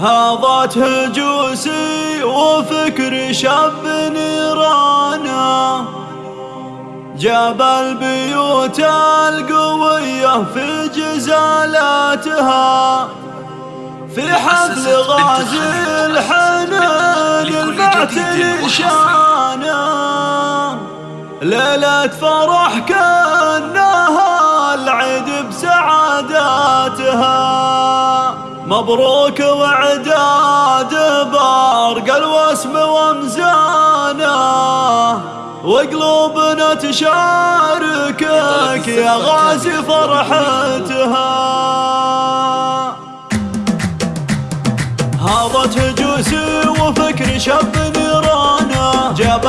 هاضت هجوسي وفكر شاب نيرانا. جاب البيوت القوية في جزالاتها. في حفل غازي الحنان المعتل شانا ليلة فرح كأنها العيد بسعاداتها. مبروك وعداد بارق الوسم ومزانه وقلوبنا تشاركك يا غازي فرحتها. هاضت هجوسي وفكر شاب نيرانه. جاب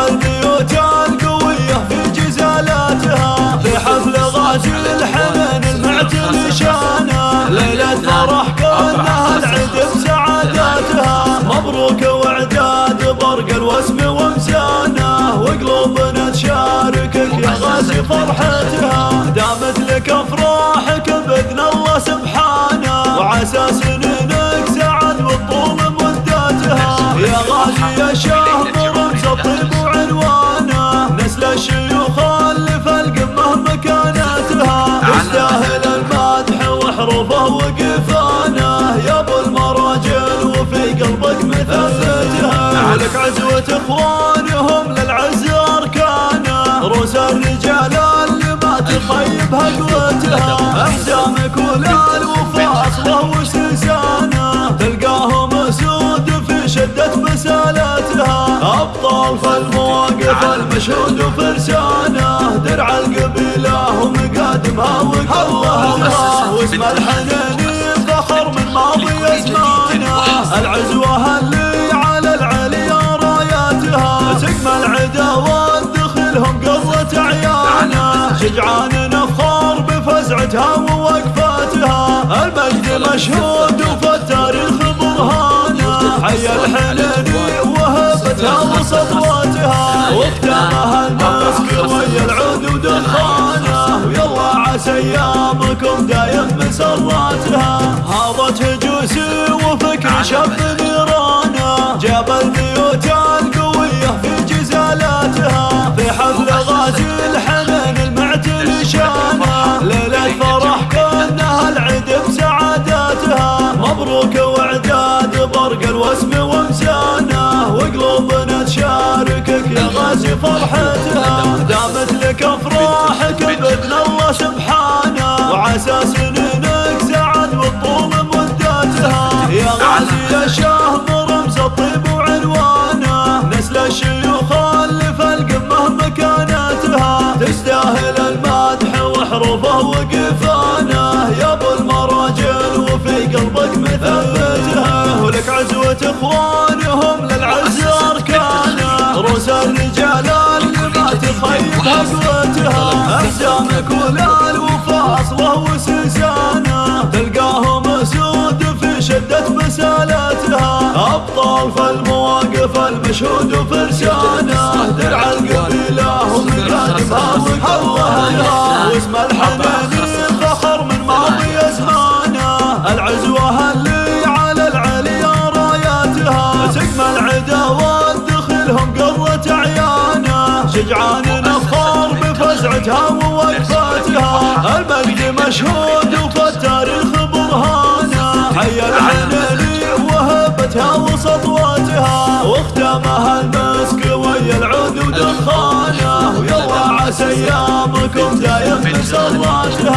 مبروك وعداد برق الوسم ومسانه وقلوبنا تشاركك يا غازي فرحتها دامت لك افراحك باذن الله سبحانه. وعسى سنينك سعد والطول مداتها يا غازي يا شاه برمز الطيب وعنوانه. نسل الشيوخ اللي في القمة مكانتها. تستاهل المدح وحروفه وقفانه عزوة إخوانهم للعز اركانه روس الرجال اللي ما تخيبها قوتها احزامك ولا الوفا أصله وسلسانه تلقاهم أسود في شدة مسالتها. أبطال في المواقف المشهود وفرسانه درع القبيلة ومقادمها وقوتها واسم الحنين شجعان نفخر بفزعتها ووقفاتها. المجد مشهود وفي التاريخ برهانه حي الحنيني وهبتها وسطواتها واختامها المسك ويا العود ودخانه ويلا عسى أيامكم دايم مسراتها هاضت هجوسي وفكر شاب نيرانه جاب تشاركك يا غازي فرحتها دامت لك أفراحك باذن الله سبحانه وعسى سنينك سعد والطول مداتها يا غازي يا شاه برمز الطيب وعنوانه نسل الشيوخ اللي في القمه مكانتها تستاهل المدح وحروفه وقفانه يا ابو المراجل وفي قلبك مثبتها. ولك عزوة اخوانهم تخيبها قوتها احزامك ولا الوفا اصله وسلسانه تلقاهم اسود في شدة مسالتها ابطال في المواقف المشهود وفرسانه درع القبيله ومقادمها وقوتها واسم الحنين بفزعتها ووقفاتها المجد مشهود وفي التاريخ برهانة. حي الحنيني وهبتها وسطواتها واختامها المسك ويا العود ودخانه ويلا عسى ايامكم دايم مسراتها